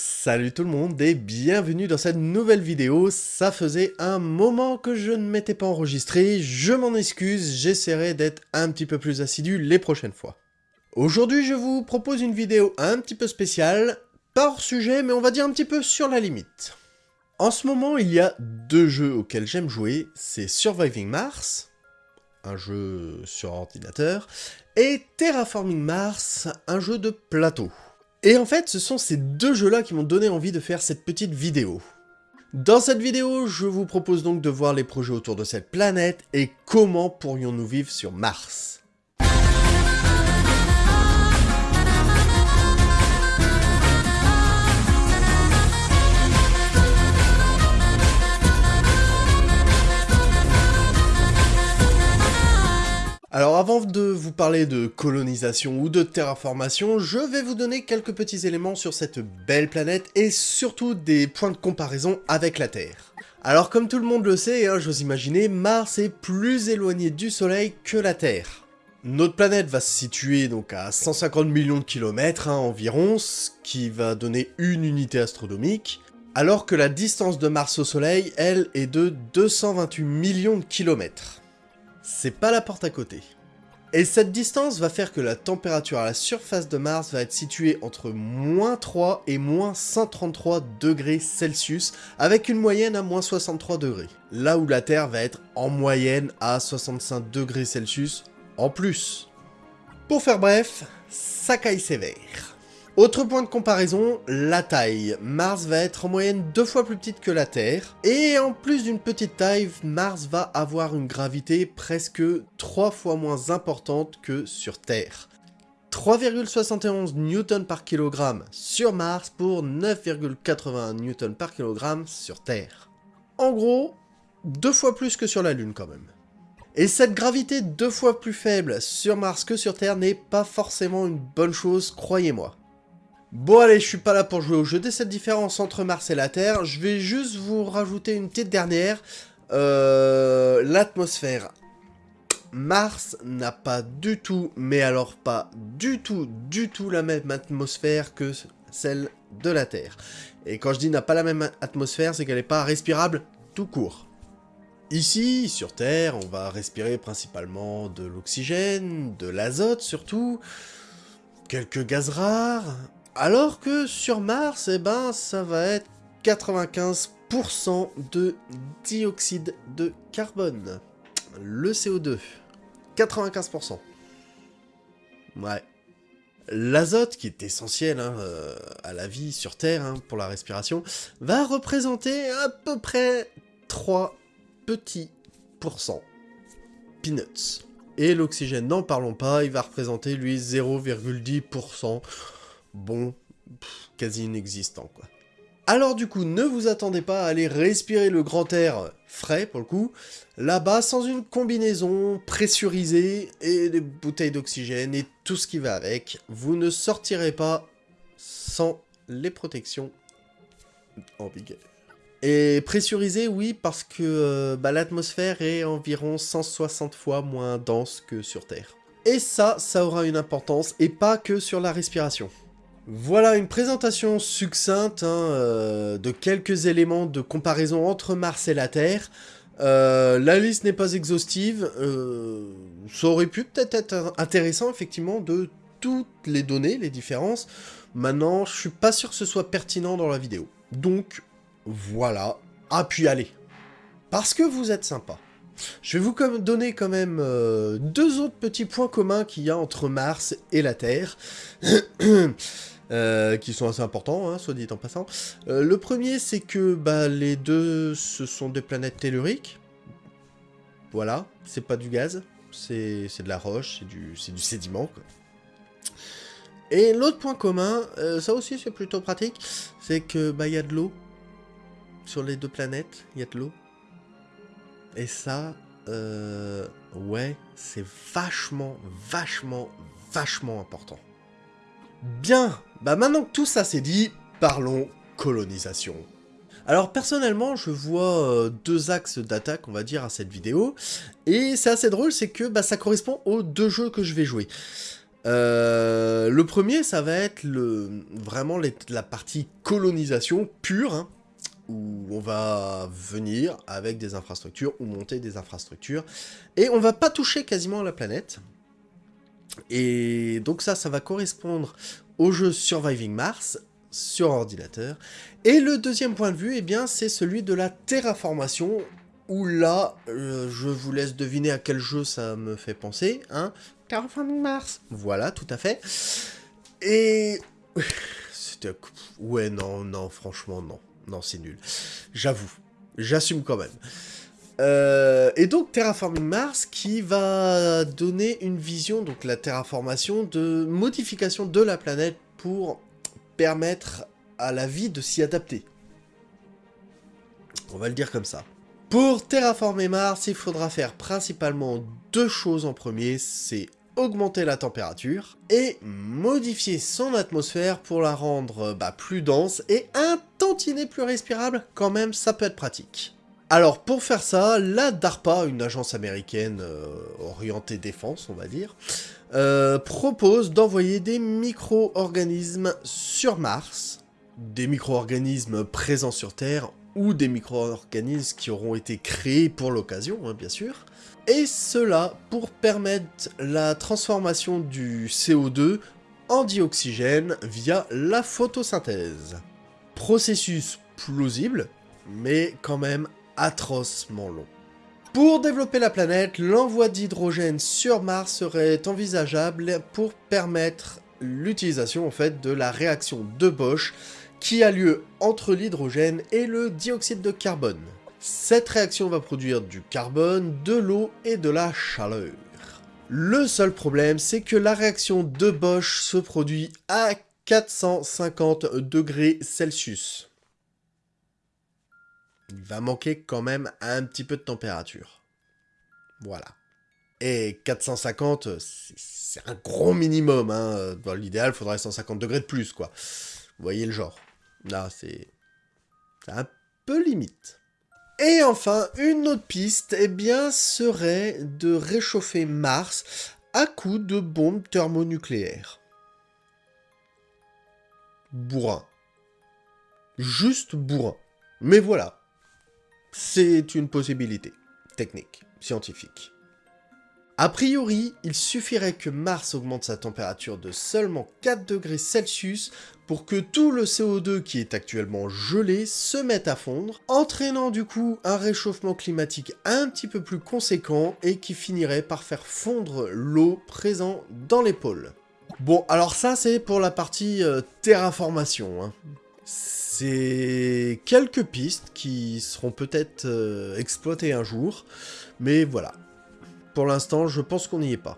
Salut tout le monde et bienvenue dans cette nouvelle vidéo. Ça faisait un moment que je ne m'étais pas enregistré, je m'en excuse, j'essaierai d'être un petit peu plus assidu les prochaines fois. Aujourd'hui je vous propose une vidéo un petit peu spéciale, pas hors sujet mais on va dire un petit peu sur la limite. En ce moment il y a deux jeux auxquels j'aime jouer, c'est Surviving Mars, un jeu sur ordinateur, et Terraforming Mars, un jeu de plateau. Et en fait, ce sont ces deux jeux-là qui m'ont donné envie de faire cette petite vidéo. Dans cette vidéo, je vous propose donc de voir les projets autour de cette planète et comment pourrions-nous vivre sur Mars. Alors avant de vous parler de colonisation ou de terraformation, je vais vous donner quelques petits éléments sur cette belle planète et surtout des points de comparaison avec la Terre. Alors comme tout le monde le sait, hein, j'ose imaginer, Mars est plus éloigné du Soleil que la Terre. Notre planète va se situer donc à 150 millions de kilomètres hein, environ, ce qui va donner une unité astronomique, alors que la distance de Mars au Soleil, elle, est de 228 millions de kilomètres c'est pas la porte à côté. Et cette distance va faire que la température à la surface de Mars va être située entre moins 3 et moins 133 degrés Celsius, avec une moyenne à moins 63 degrés. Là où la Terre va être en moyenne à 65 degrés Celsius en plus. Pour faire bref, ça caille sévère. Autre point de comparaison, la taille. Mars va être en moyenne deux fois plus petite que la Terre, et en plus d'une petite taille, Mars va avoir une gravité presque trois fois moins importante que sur Terre. 3,71 Newton par kilogramme sur Mars pour 9,81 Newton par kilogramme sur Terre. En gros, deux fois plus que sur la Lune quand même. Et cette gravité deux fois plus faible sur Mars que sur Terre n'est pas forcément une bonne chose, croyez-moi. Bon allez, je suis pas là pour jouer au jeu de cette différence entre Mars et la Terre, je vais juste vous rajouter une petite dernière, euh, l'atmosphère. Mars n'a pas du tout, mais alors pas du tout, du tout la même atmosphère que celle de la Terre. Et quand je dis n'a pas la même atmosphère, c'est qu'elle n'est pas respirable tout court. Ici, sur Terre, on va respirer principalement de l'oxygène, de l'azote surtout, quelques gaz rares, alors que sur Mars, eh ben, ça va être 95% de dioxyde de carbone. Le CO2. 95%. Ouais. L'azote, qui est essentiel hein, euh, à la vie sur Terre hein, pour la respiration, va représenter à peu près 3 petits pourcents. Peanuts. Et l'oxygène, n'en parlons pas, il va représenter lui 0,10% bon, quasi inexistant, quoi. Alors du coup, ne vous attendez pas à aller respirer le grand air frais, pour le coup, là-bas sans une combinaison pressurisée et des bouteilles d'oxygène et tout ce qui va avec. Vous ne sortirez pas sans les protections en vigueur. Et pressurisé, oui, parce que euh, bah, l'atmosphère est environ 160 fois moins dense que sur Terre. Et ça, ça aura une importance, et pas que sur la respiration. Voilà une présentation succincte hein, euh, de quelques éléments de comparaison entre Mars et la Terre. Euh, la liste n'est pas exhaustive, euh, ça aurait pu peut-être être intéressant effectivement de toutes les données, les différences. Maintenant, je suis pas sûr que ce soit pertinent dans la vidéo. Donc, voilà. Ah, puis allez. Parce que vous êtes sympa. Je vais vous donner quand même deux autres petits points communs qu'il y a entre Mars et la Terre. Euh, qui sont assez importants, hein, soit dit en passant. Euh, le premier, c'est que bah, les deux, ce sont des planètes telluriques. Voilà, c'est pas du gaz, c'est de la roche, c'est du, du sédiment. Quoi. Et l'autre point commun, euh, ça aussi c'est plutôt pratique, c'est que bah y a de l'eau sur les deux planètes, il y a de l'eau. Et ça, ouais, c'est vachement, vachement, vachement important. Bien, bah maintenant que tout ça c'est dit, parlons colonisation. Alors personnellement, je vois euh, deux axes d'attaque, on va dire, à cette vidéo, et c'est assez drôle, c'est que bah, ça correspond aux deux jeux que je vais jouer. Euh, le premier, ça va être le, vraiment la partie colonisation pure, hein, où on va venir avec des infrastructures ou monter des infrastructures, et on va pas toucher quasiment la planète. Et donc ça, ça va correspondre au jeu Surviving Mars sur ordinateur. Et le deuxième point de vue, eh bien, c'est celui de la terraformation, où là, euh, je vous laisse deviner à quel jeu ça me fait penser, hein Terraforming Mars Voilà, tout à fait. Et... C'était... Ouais, non, non, franchement, non. Non, c'est nul. J'avoue. J'assume quand même. Euh, et donc Terraforming Mars qui va donner une vision, donc la terraformation, de modification de la planète pour permettre à la vie de s'y adapter. On va le dire comme ça. Pour terraformer Mars, il faudra faire principalement deux choses en premier, c'est augmenter la température et modifier son atmosphère pour la rendre bah, plus dense et un tantinet plus respirable, quand même ça peut être pratique. Alors pour faire ça, la DARPA, une agence américaine euh, orientée défense on va dire, euh, propose d'envoyer des micro-organismes sur Mars, des micro-organismes présents sur Terre ou des micro-organismes qui auront été créés pour l'occasion, hein, bien sûr, et cela pour permettre la transformation du CO2 en dioxygène via la photosynthèse. Processus plausible, mais quand même atrocement long. Pour développer la planète, l'envoi d'hydrogène sur Mars serait envisageable pour permettre l'utilisation en fait de la réaction de Bosch qui a lieu entre l'hydrogène et le dioxyde de carbone. Cette réaction va produire du carbone, de l'eau et de la chaleur. Le seul problème, c'est que la réaction de Bosch se produit à 450 degrés Celsius. Il va manquer quand même un petit peu de température. Voilà. Et 450, c'est un gros minimum. Hein. Dans l'idéal, il faudrait 150 degrés de plus, quoi. Vous voyez le genre. Là, c'est un peu limite. Et enfin, une autre piste, eh bien, serait de réchauffer Mars à coup de bombes thermonucléaires. Bourrin. Juste bourrin. Mais voilà. C'est une possibilité. Technique, scientifique. A priori, il suffirait que Mars augmente sa température de seulement 4 degrés Celsius pour que tout le CO2 qui est actuellement gelé se mette à fondre, entraînant du coup un réchauffement climatique un petit peu plus conséquent et qui finirait par faire fondre l'eau présente dans les pôles. Bon, alors ça c'est pour la partie euh, terraformation. Hein. C'est quelques pistes qui seront peut-être euh, exploitées un jour, mais voilà, pour l'instant, je pense qu'on n'y est pas.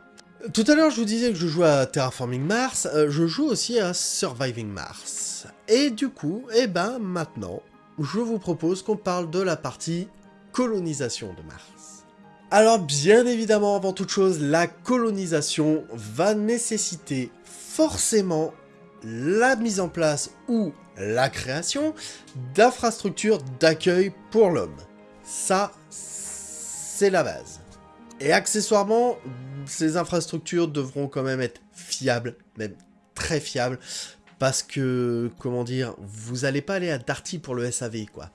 Tout à l'heure, je vous disais que je joue à Terraforming Mars, euh, je joue aussi à Surviving Mars. Et du coup, eh ben maintenant, je vous propose qu'on parle de la partie colonisation de Mars. Alors bien évidemment, avant toute chose, la colonisation va nécessiter forcément la mise en place ou la création d'infrastructures d'accueil pour l'homme. Ça, c'est la base. Et accessoirement, ces infrastructures devront quand même être fiables, même très fiables, parce que, comment dire, vous allez pas aller à Darty pour le SAV, quoi.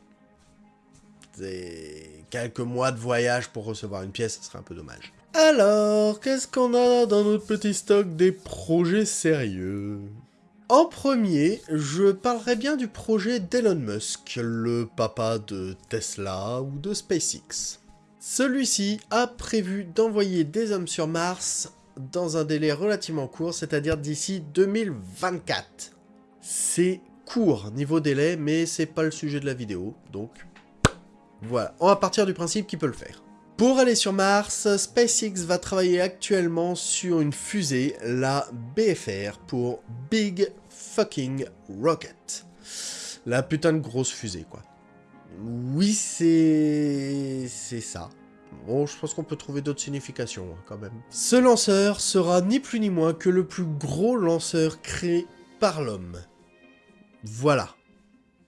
C'est quelques mois de voyage pour recevoir une pièce, ce serait un peu dommage. Alors, qu'est-ce qu'on a dans notre petit stock des projets sérieux? En premier, je parlerai bien du projet d'Elon Musk, le papa de Tesla ou de SpaceX. Celui-ci a prévu d'envoyer des hommes sur Mars dans un délai relativement court, c'est-à-dire d'ici 2024. C'est court niveau délai, mais c'est pas le sujet de la vidéo, donc voilà. On va partir du principe qu'il peut le faire. Pour aller sur Mars, SpaceX va travailler actuellement sur une fusée, la BFR, pour Big Fucking Rocket. La putain de grosse fusée, quoi. Oui, c'est... c'est ça. Bon, je pense qu'on peut trouver d'autres significations, hein, quand même. Ce lanceur sera ni plus ni moins que le plus gros lanceur créé par l'homme. Voilà.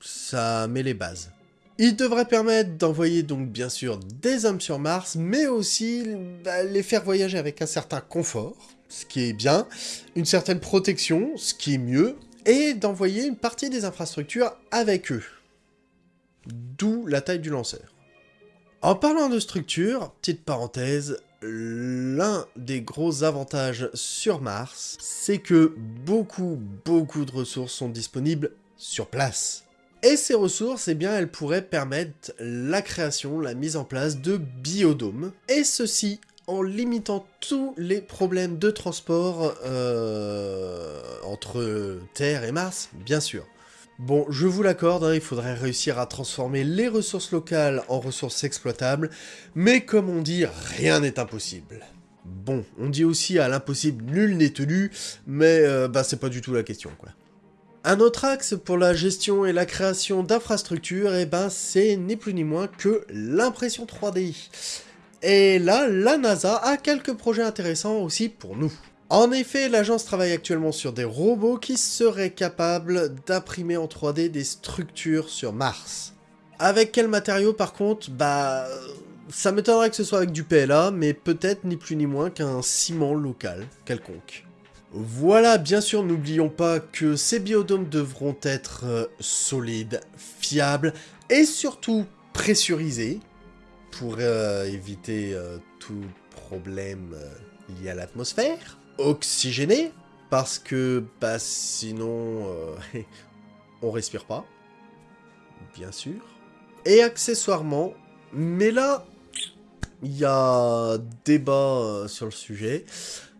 Ça met les bases. Il devrait permettre d'envoyer donc bien sûr des hommes sur Mars, mais aussi bah, les faire voyager avec un certain confort, ce qui est bien, une certaine protection, ce qui est mieux, et d'envoyer une partie des infrastructures avec eux. D'où la taille du lanceur. En parlant de structure, petite parenthèse, l'un des gros avantages sur Mars, c'est que beaucoup, beaucoup de ressources sont disponibles sur place. Et ces ressources, eh bien, elles pourraient permettre la création, la mise en place de biodômes, et ceci en limitant tous les problèmes de transport euh, entre Terre et Mars, bien sûr. Bon, je vous l'accorde, hein, il faudrait réussir à transformer les ressources locales en ressources exploitables, mais comme on dit, rien n'est impossible. Bon, on dit aussi à l'impossible nul n'est tenu, mais euh, bah c'est pas du tout la question. Un autre axe pour la gestion et la création d'infrastructures, eh ben c'est ni plus ni moins que l'impression 3D. Et là, la NASA a quelques projets intéressants aussi pour nous. En effet, l'agence travaille actuellement sur des robots qui seraient capables d'imprimer en 3D des structures sur Mars. Avec quel matériau par contre? Bah... Ça m'étonnerait que ce soit avec du PLA, mais peut-être ni plus ni moins qu'un ciment local quelconque. Voilà, bien sûr, n'oublions pas que ces biodômes devront être euh, solides, fiables et surtout pressurisés pour euh, éviter euh, tout problème lié à l'atmosphère oxygéné, parce que bah, sinon on respire pas, bien sûr. Et accessoirement, mais là, il y a débat sur le sujet,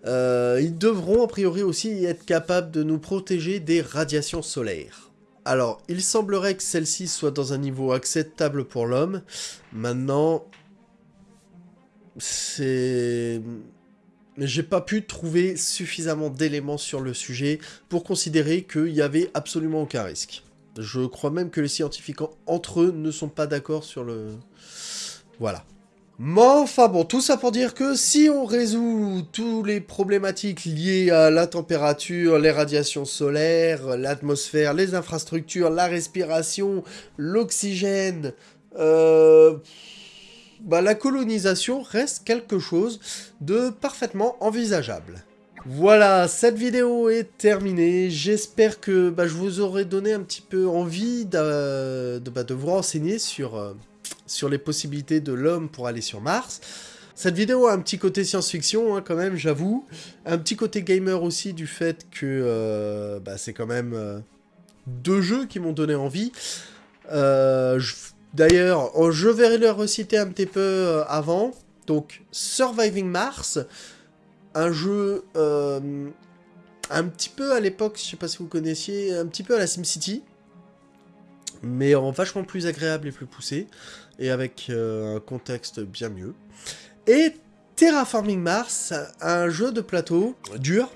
euh, ils devront a priori aussi être capables de nous protéger des radiations solaires. Alors, il semblerait que celle-ci soit dans un niveau acceptable pour l'homme. Maintenant, c'est j'ai pas pu trouver suffisamment d'éléments sur le sujet pour considérer qu'il y avait absolument aucun risque. Je crois même que les scientifiques entre eux ne sont pas d'accord sur le... Voilà. Mais enfin bon, tout ça pour dire que si on résout toutes les problématiques liées à la température, les radiations solaires, l'atmosphère, les infrastructures, la respiration, l'oxygène, euh bah, la colonisation reste quelque chose de parfaitement envisageable. Voilà, cette vidéo est terminée. J'espère que bah, je vous aurai donné un petit peu envie de, bah, vous renseigner sur, euh, sur les possibilités de l'homme pour aller sur Mars. Cette vidéo a un petit côté science-fiction, hein, quand même, j'avoue. Un petit côté gamer aussi, du fait que euh, bah, c'est quand même euh, deux jeux qui m'ont donné envie. je D'ailleurs, oh, je vais le reciter un petit peu euh, avant. Donc, Surviving Mars, un jeu euh, un petit peu à l'époque, je sais pas si vous connaissiez, un petit peu à la SimCity, mais en vachement plus agréable et plus poussé, et avec euh, un contexte bien mieux. Et Terraforming Mars, un jeu de plateau dur,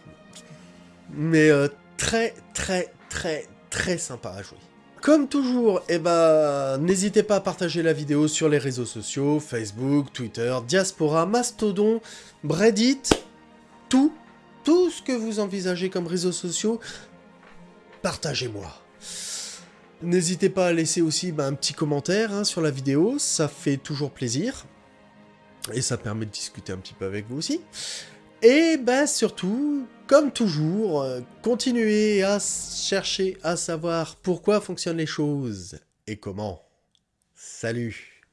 mais très très très très sympa à jouer. Comme toujours, eh ben, n'hésitez pas à partager la vidéo sur les réseaux sociaux, Facebook, Twitter, Diaspora, Mastodon, Reddit, tout, tout ce que vous envisagez comme réseaux sociaux, partagez-moi. N'hésitez pas à laisser aussi ben, un petit commentaire hein, sur la vidéo, ça fait toujours plaisir. Et ça permet de discuter un petit peu avec vous aussi. Et bah surtout, comme toujours, euh, continuez à chercher à savoir pourquoi fonctionnent les choses et comment. Salut